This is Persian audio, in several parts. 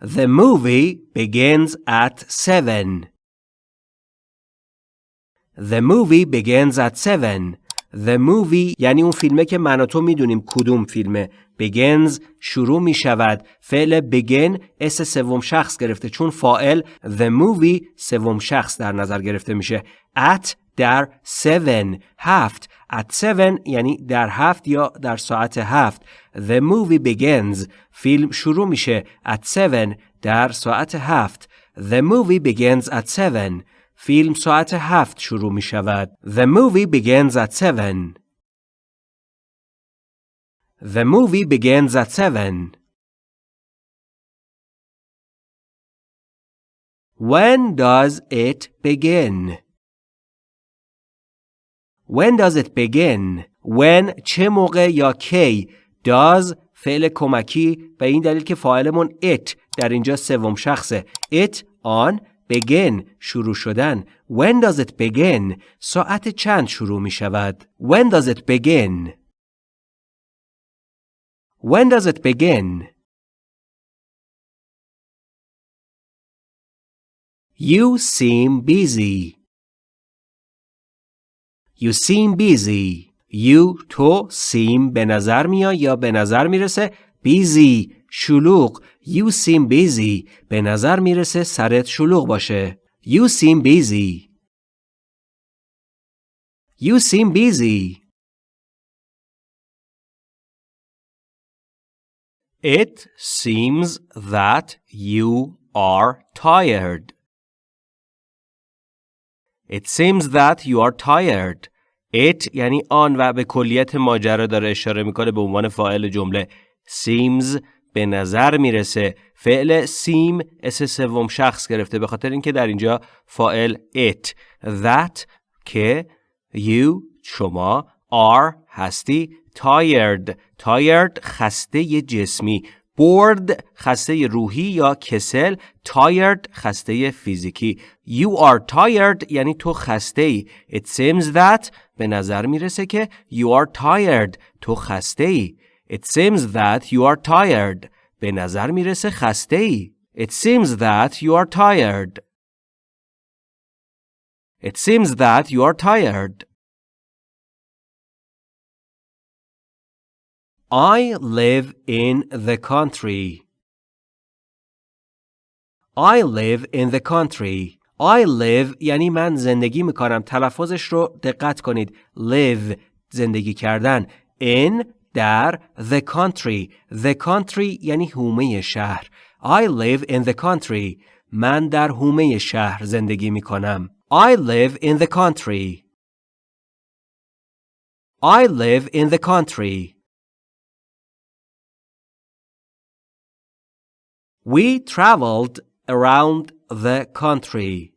The movie begins at seven. The movie begins at seven. The movie یعنی اون فیلمه که من و تو می‌دونیم کدوم فیلمه. begins شروع می شود. فعل begin اس سوم شخص گرفته چون فائل the movie سوم شخص در نظر گرفته میشه. at در 7 هفت at 7 یعنی در هفت یا در ساعت هفت The movie begins فیلم شروع میشه at 7 در ساعت هفت The movie begins at 7 فیلم ساعت هفت شروع می شود. The movie begins at 7 The movie begins at 7 When does it begin? When does it begin? When چه موقع یا کی does فعل کمکی به این دلیل که فاعلمون it در اینجا سوم شخصه it on begin شروع شدن When does it begin ساعت چند شروع می شود When does it begin When does it begin You seem busy You seem busy. You تو seem به نظر میاد یا به نظر می‌رسه busy شلوغ You seem busy به نظر می‌رسه سرت شلوغ باشه You seem busy You seem busy It seems that you are tired. It seems that you are tired. It یعنی آن و به کلیت ماجرا داره اشاره می‌کنه به عنوان فاعل جمله. Seems به نظر می‌رسه فعل seem اس سوم شخص گرفته به خاطر اینکه در اینجا فاعل it that که you شما are هستی tired tired خسته جسمی bored خسته روحی یا کسل tired خسته فیزیکی you are tired یعنی تو خسته ای it seems that به نظر می‌رسه که you are tired تو خسته ای it seems that you are tired به نظر می‌رسه خسته ای it seems that you are tired it seems that you are tired I live in the country. I live in the country. I live یعنی من زندگی میکنم. تلفظش رو دقت کنید. live زندگی کردن. in در the country. The country یعنی هومه شهر. I live in the country. من در هومه شهر زندگی میکنم. I live in the country. I live in the country. We traveled around the country.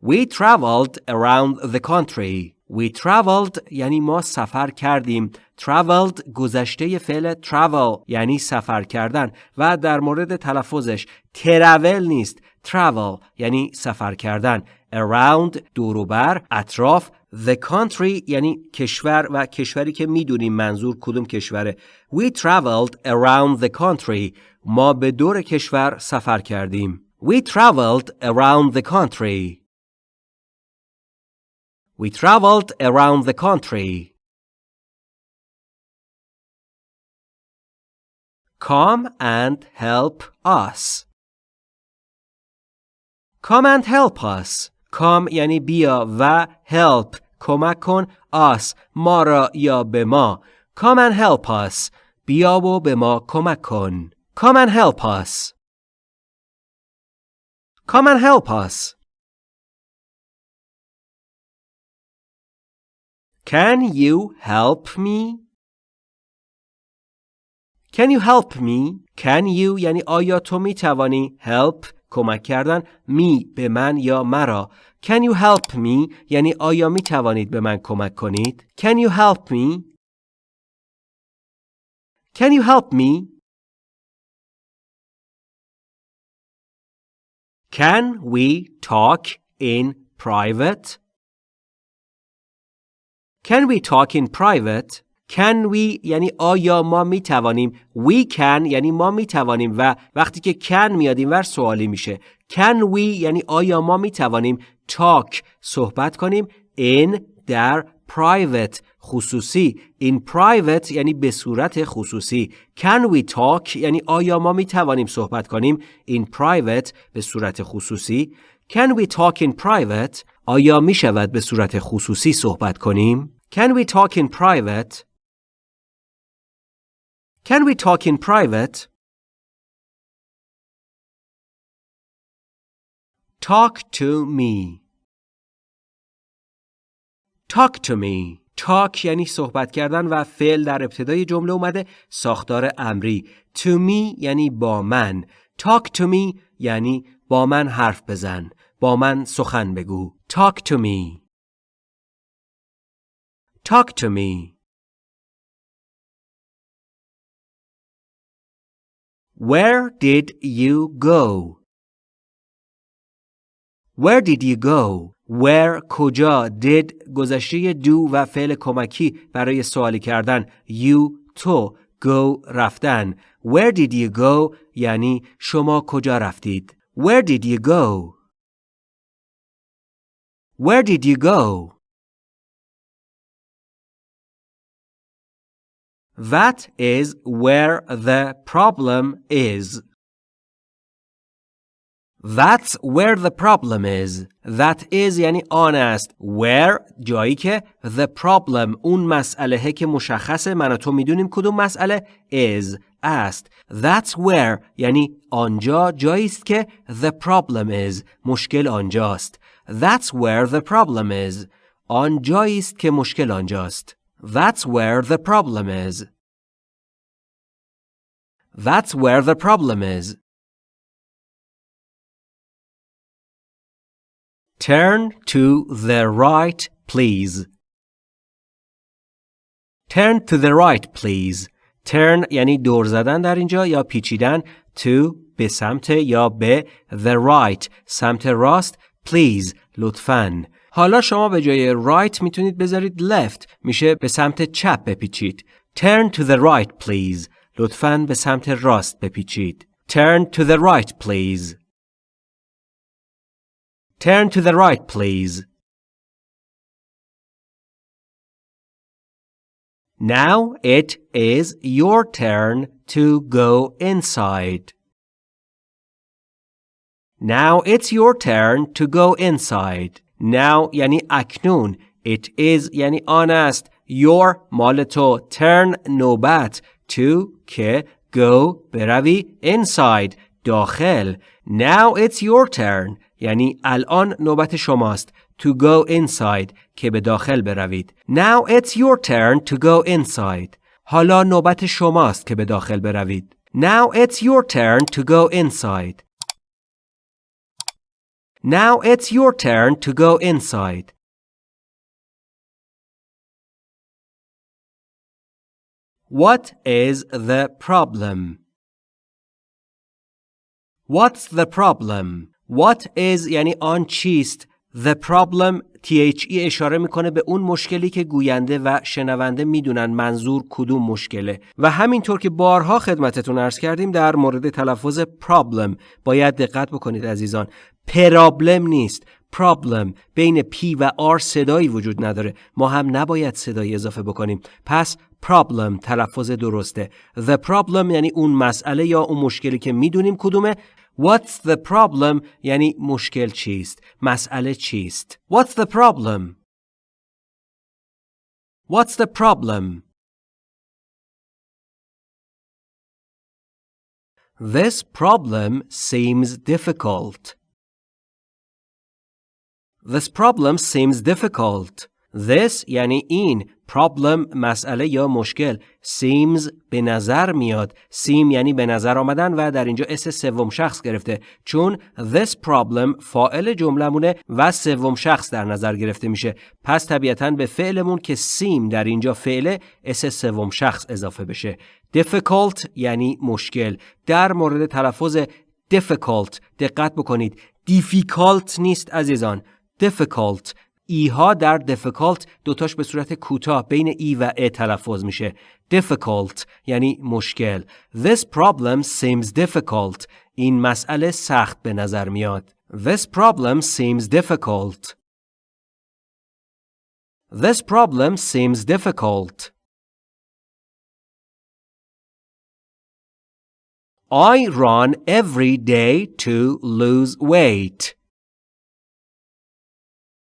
We traveled around the country. We traveled یعنی ما سفر کردیم. Traveled گذشته فعل travel یعنی سفر کردن و در مورد تلفظش travel نیست. Travel یعنی سفر کردن. Around دوروبر اطراف The country یعنی کشور و کشوری که می‌دونیم منظور کدوم کشوره. We traveled around the country. ما به دور کشور سفر کردیم. We traveled around the country. We traveled around the country. Come and help us. Come and help us. Come یعنی بیا و help کمک کن us ما را یا به ما. Come and help us. بیا و به ما کمک کن. Come and help us. Come and help us. Can you help me? Can you help me? Can you یعنی آیا تو می توانی help کمک کردن می به من یا مرا Can you help me یعنی آیا می توانید به من کمک کنید Can you help me Can you help me Can we talk in private Can we talk in private can we یعنی آیا ما می توانیم we can یعنی ما می توانیم و وقتی که can میاد اینور سوالی میشه. Can we یعنی آیا ما می توانیم talk صحبت کنیم in در private خصوصی. In private یعنی به صورت خصوصی. Can we talk یعنی آیا ما می توانیم صحبت کنیم in private به صورت خصوصی. Can we talk in private آیا می شود به صورت خصوصی صحبت کنیم. Can we talk in private can we talk in private? Talk to me. Talk to me. Talk یعنی صحبت کردن و فعل در ابتدای جمله اومده. ساختار امری. To me یعنی با من. Talk to me یعنی با من حرف بزن. با من سخن بگو. Talk to me. Talk to me. Where did you go? Where did you go? where کجا did گذشته do و فعل کمکی برای سوالی کردن you تو go رفتن where did you go یعنی شما کجا رفتید where did you go where did you go That is where the problem is. That's where the problem is. That is یعنی آن است. Where جایی که the problem اون مسئله که مشخصه من و تو میدونیم کدوم مسئله is است. That's where یعنی آنجا جایی است که the problem is مشکل آنجاست. That's where the problem is. آنجایی است که مشکل آنجاست. That's where the problem is. That's where the problem is. Turn to the right, please. Turn to the right, please. Turn یعنی دور زدن در اینجا یا پیچیدن to به سمت یا به the right سمت راست please لطفاً. حالا شما به جای right میتونید بذارید left میشه به سمت چپ بپیچید. Turn to the right please. لطفاً به سمت راست بپیچید. Turn to the right please. Turn to the right, please. Now it is your turn to go inside. Now it's your turn to go inside. Now یعنی اکنون. It is یعنی آن است. Your مال تو. Turn نوبت. To که go بروی inside داخل. Now it's your turn. یعنی الان نوبت شماست to go inside که به داخل بروید. Now it's your turn to go inside. حالا نوبت شماست که به داخل بروید. Now it's your turn to go inside. Now it's your turn to go inside. What is the problem? What's the problem? What is یعنی آن چیست The problem THE اشاره می‌کنه به اون مشکلی که گوینده و شنونده می‌دونن منظور کدوم مشکله و همینطور که بارها خدمتتون ارز کردیم در مورد تلفظ problem باید دقت بکنید عزیزان پرابلم نیست problem بین P و R صدایی وجود نداره ما هم نباید صدایی اضافه بکنیم پس problem تلفظ درسته the problem یعنی اون مسئله یا اون مشکلی که می‌دونیم کدومه What's the problem یعنی مشکل چیست؟ مسئله چیست؟ What's the problem? What's the problem? This problem seems difficult. This problem seems difficult. This یعنی این problem مسئله یا مشکل seems به نظر میاد seem یعنی به نظر آمدن و در اینجا s سوم شخص گرفته چون this problem فاعل جملمونه و سوم شخص در نظر گرفته میشه پس طبیعتا به فعلمون که seem در اینجا فعل s سوم شخص اضافه بشه difficult یعنی مشکل در مورد تلفظ difficult. دقت بکنید difficult نیست عزیزان difficult ایها در difficult دوتاش به صورت کوتاه بین ای و ا تلفظ میشه. difficult یعنی مشکل. This problem seems difficult. این مسئله سخت به نظر میاد. This problem seems difficult. This problem seems difficult. I run every day to lose weight.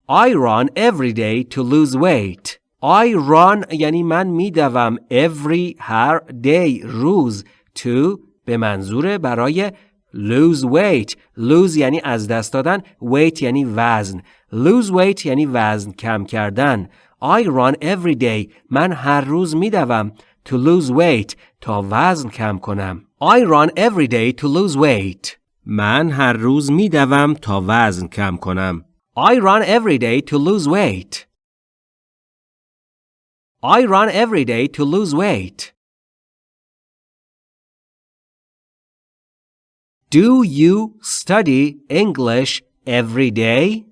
I run every day to lose weight. I run یعنی من میدوم every هر day روز to به منظور برای lose weight lose یعنی از دست دادن weight یعنی وزن lose weight یعنی وزن کم کردن I run every day من هر روز میدوم to lose weight تا وزن کم کنم I run every day to lose weight من هر روز میدوم تا وزن کم کنم I run every day to lose weight I run every day to lose weight Do you study English every day?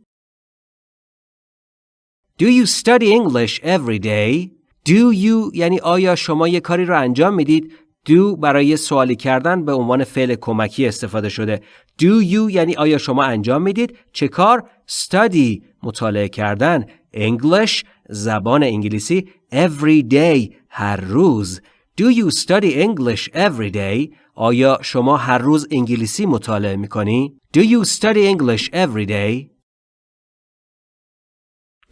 Do you study English every day? Do you یعنی آیا شما یه کاری رو انجام میدید؟ Do برای سوالی کردن به عنوان فعل کمکی استفاده شده. Do you یعنی آیا شما انجام می‌دید؟ چه کار؟ Study مطالعه کردن. English زبان انگلیسی every day هر روز. Do you study English every day? آیا شما هر روز انگلیسی مطالعه می کنی؟ Do you study English every day?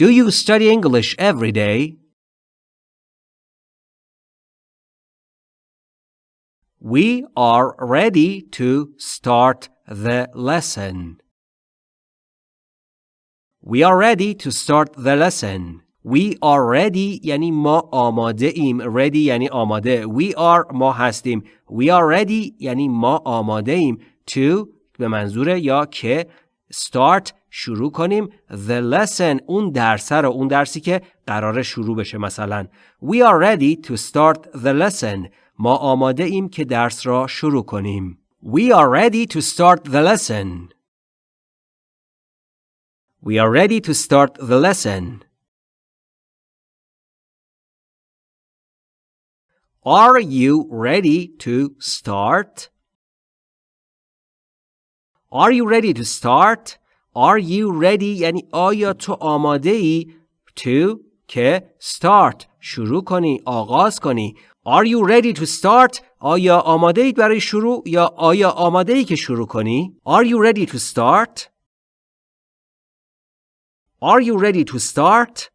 Do you study English every day? We are ready to start the lesson. We are ready to start the lesson. We are ready یعنی ما آماده ایم. Ready یعنی آماده. We are ما هستیم. We are ready یعنی ما آماده ایم. To به منظور یا که start شروع کنیم the lesson اون درس رو اون درسی که قرار شروع بشه مثلا We are ready to start the lesson ما آماده ایم که درس را شروع کنیم We are ready to start the lesson We are ready to start the lesson Are you ready to start? Are you ready to start? Are you ready یعنی آیا تو آماده ای to که start شروع کنی آغاز کنی Are you ready to start? آیا آماده اید برای شروع یا آیا آماده ای که شروع کنی؟ Are you ready to start? Are you ready to start?